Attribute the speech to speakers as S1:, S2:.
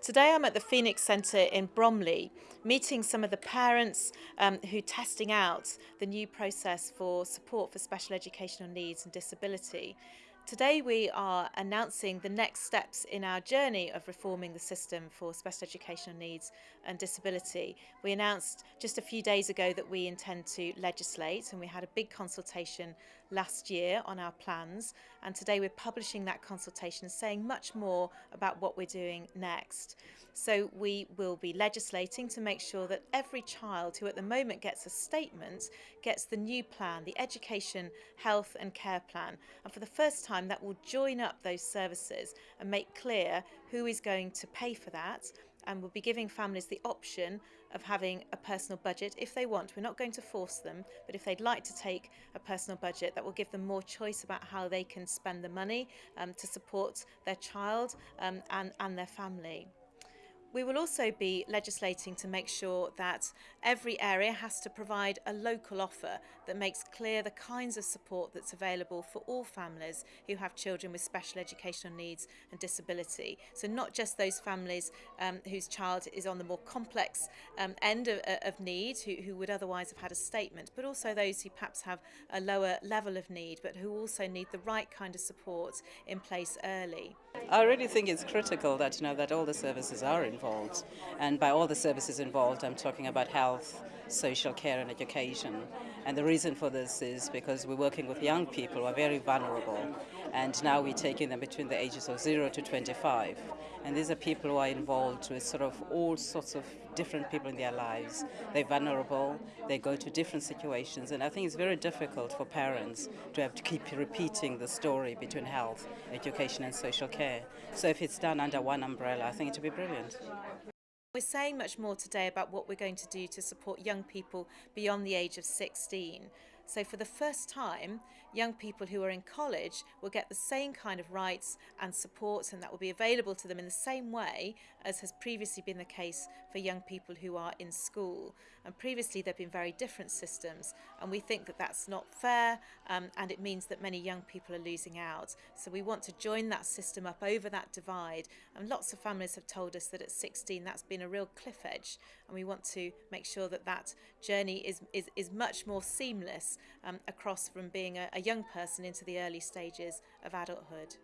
S1: Today I'm at the Phoenix Centre in Bromley, meeting some of the parents um, who are testing out the new process for support for special educational needs and disability. Today we are announcing the next steps in our journey of reforming the system for special educational needs and disability. We announced just a few days ago that we intend to legislate and we had a big consultation last year on our plans and today we're publishing that consultation saying much more about what we're doing next. So we will be legislating to make sure that every child who at the moment gets a statement gets the new plan, the education, health and care plan. And for the first time that will join up those services and make clear who is going to pay for that and we'll be giving families the option of having a personal budget if they want. We're not going to force them, but if they'd like to take a personal budget, that will give them more choice about how they can spend the money um, to support their child um, and, and their family. We will also be legislating to make sure that every area has to provide a local offer that makes clear the kinds of support that's available for all families who have children with special educational needs and disability. So not just those families um, whose child is on the more complex um, end of, of need, who, who would otherwise have had a statement, but also those who perhaps have a lower level of need, but who also need the right kind of support in place early.
S2: I really think it's critical that you know that all the services are involved, and by all the services involved, I'm talking about health, social care, and education. And the reason for this is because we're working with young people who are very vulnerable, and now we're taking them between the ages of 0 to 25. And these are people who are involved with sort of all sorts of different people in their lives. They're vulnerable, they go to different situations, and I think it's very difficult for parents to have to keep repeating the story between health, education, and social care. So if it's done under one umbrella, I think it would be brilliant.
S1: We're saying much more today about what we're going to do to support young people beyond the age of 16. So for the first time, young people who are in college will get the same kind of rights and supports and that will be available to them in the same way as has previously been the case for young people who are in school. And previously there have been very different systems and we think that that's not fair um, and it means that many young people are losing out. So we want to join that system up over that divide and lots of families have told us that at 16 that's been a real cliff edge and we want to make sure that that journey is, is, is much more seamless Um, across from being a, a young person into the early stages of adulthood.